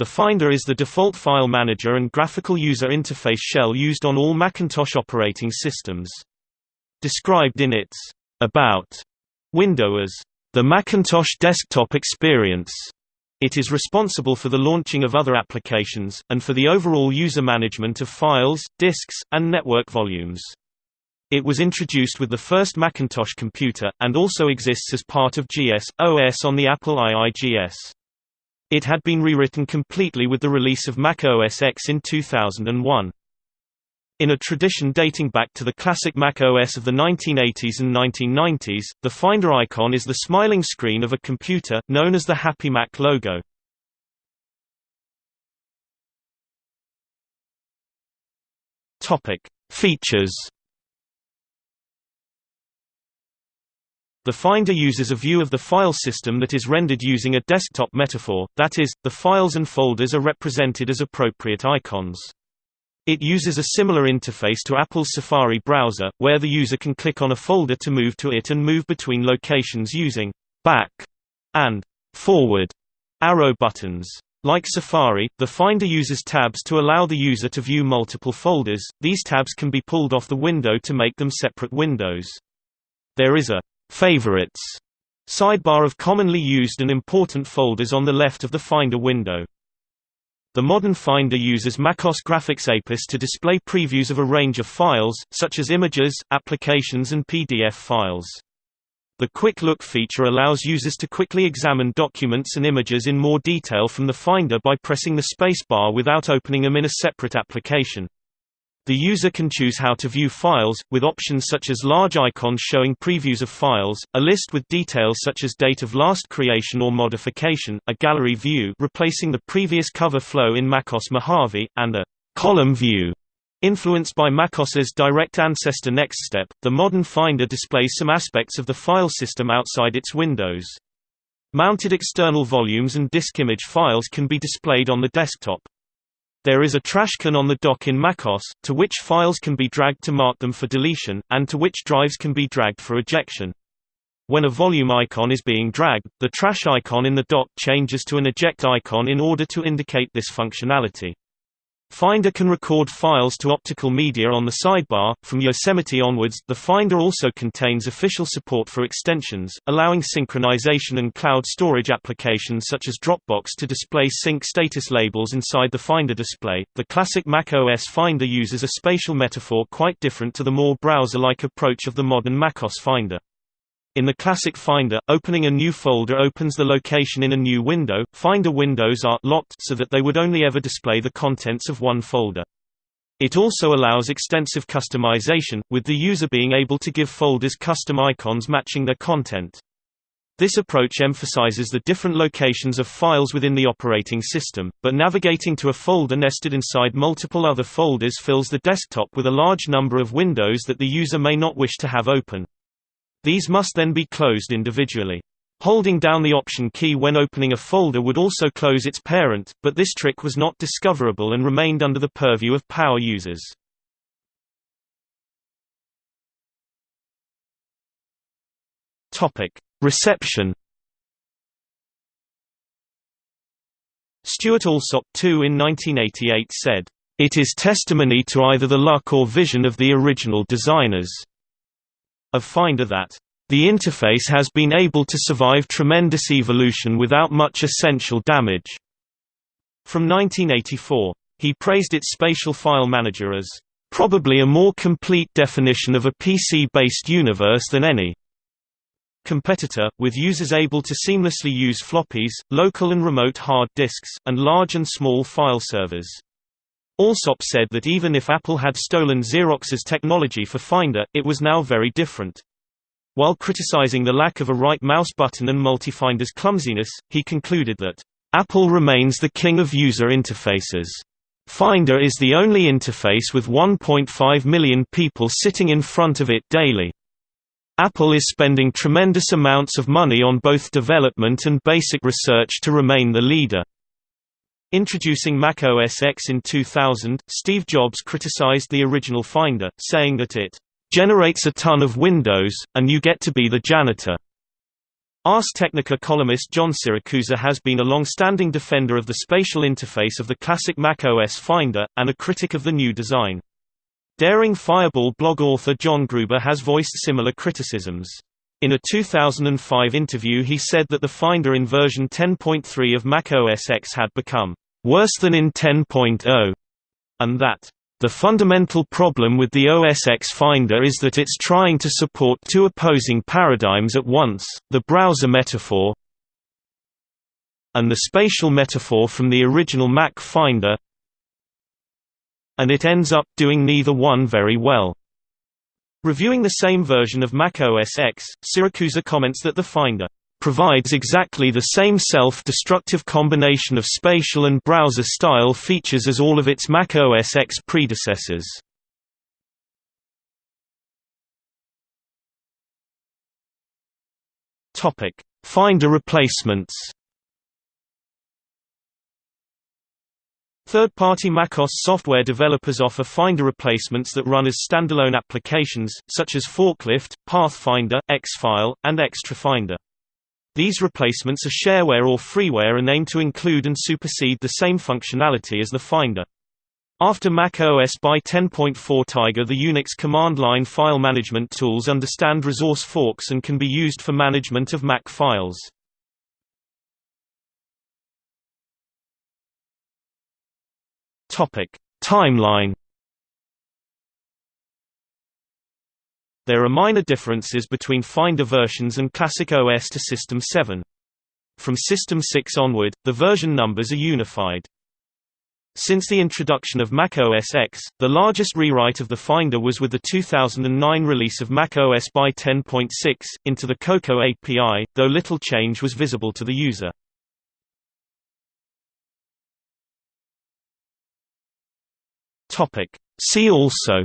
The Finder is the default file manager and graphical user interface shell used on all Macintosh operating systems. Described in its About window as the Macintosh desktop experience. It is responsible for the launching of other applications, and for the overall user management of files, disks, and network volumes. It was introduced with the first Macintosh computer, and also exists as part of GS, OS on the Apple IIGS. It had been rewritten completely with the release of Mac OS X in 2001. In a tradition dating back to the classic Mac OS of the 1980s and 1990s, the Finder icon is the smiling screen of a computer, known as the Happy Mac logo. Topic. Features The Finder uses a view of the file system that is rendered using a desktop metaphor, that is, the files and folders are represented as appropriate icons. It uses a similar interface to Apple's Safari browser, where the user can click on a folder to move to it and move between locations using back and forward arrow buttons. Like Safari, the Finder uses tabs to allow the user to view multiple folders. These tabs can be pulled off the window to make them separate windows. There is a favorites sidebar of commonly used and important folders on the left of the Finder window. The modern Finder uses MacOS Graphics APIS to display previews of a range of files, such as images, applications and PDF files. The Quick Look feature allows users to quickly examine documents and images in more detail from the Finder by pressing the spacebar without opening them in a separate application. The user can choose how to view files, with options such as large icons showing previews of files, a list with details such as date of last creation or modification, a gallery view replacing the previous cover flow in MacOS Mojave, and a column view. Influenced by MacOS's direct ancestor NextStep, the modern Finder displays some aspects of the file system outside its windows. Mounted external volumes and disk image files can be displayed on the desktop. There is a trash can on the dock in MacOS, to which files can be dragged to mark them for deletion, and to which drives can be dragged for ejection. When a volume icon is being dragged, the trash icon in the dock changes to an eject icon in order to indicate this functionality. Finder can record files to optical media on the sidebar. From Yosemite onwards, the Finder also contains official support for extensions, allowing synchronization and cloud storage applications such as Dropbox to display sync status labels inside the Finder display. The classic Mac OS Finder uses a spatial metaphor quite different to the more browser-like approach of the modern macOS Finder. In the classic Finder, opening a new folder opens the location in a new window. Finder windows are locked so that they would only ever display the contents of one folder. It also allows extensive customization, with the user being able to give folders custom icons matching their content. This approach emphasizes the different locations of files within the operating system, but navigating to a folder nested inside multiple other folders fills the desktop with a large number of windows that the user may not wish to have open. These must then be closed individually. Holding down the Option key when opening a folder would also close its parent, but this trick was not discoverable and remained under the purview of power users. Reception. Stuart Alsop II in 1988 said, "It is testimony to either the luck or vision of the original designers." Of Finder that the interface has been able to survive tremendous evolution without much essential damage. From 1984. He praised its spatial file manager as probably a more complete definition of a PC-based universe than any competitor, with users able to seamlessly use floppies, local and remote hard disks, and large and small file servers. Alsop said that even if Apple had stolen Xerox's technology for Finder, it was now very different. While criticizing the lack of a right mouse button and Multifinder's clumsiness, he concluded that, "...Apple remains the king of user interfaces. Finder is the only interface with 1.5 million people sitting in front of it daily. Apple is spending tremendous amounts of money on both development and basic research to remain the leader." Introducing Mac OS X in 2000, Steve Jobs criticized the original Finder, saying that it generates a ton of windows, and you get to be the janitor. Ars Technica columnist John Siracusa has been a long-standing defender of the spatial interface of the classic Mac OS Finder, and a critic of the new design. Daring Fireball blog author John Gruber has voiced similar criticisms. In a 2005 interview he said that the Finder in version 10.3 of Mac OS X had become worse than in 10.0, and that the fundamental problem with the OS X Finder is that it's trying to support two opposing paradigms at once, the browser metaphor and the spatial metaphor from the original Mac Finder and it ends up doing neither one very well. Reviewing the same version of Mac OS X, comments that the Finder provides exactly the same self-destructive combination of spatial and browser-style features as all of its Mac OS X predecessors. Finder replacements Third-party macOS software developers offer Finder replacements that run as standalone applications, such as Forklift, Pathfinder, Xfile, and XtraFinder. These replacements are shareware or freeware and aim to include and supersede the same functionality as the Finder. After Mac OS by 10.4 Tiger the Unix command line file management tools understand resource forks and can be used for management of Mac files. Timeline There are minor differences between Finder versions and Classic OS to System 7. From System 6 onward, the version numbers are unified. Since the introduction of Mac OS X, the largest rewrite of the Finder was with the 2009 release of Mac OS by 10.6, into the Cocoa API, though little change was visible to the user. See also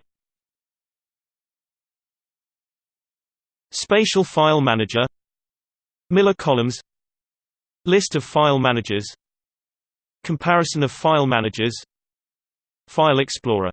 Spatial File Manager Miller columns List of file managers Comparison of file managers File Explorer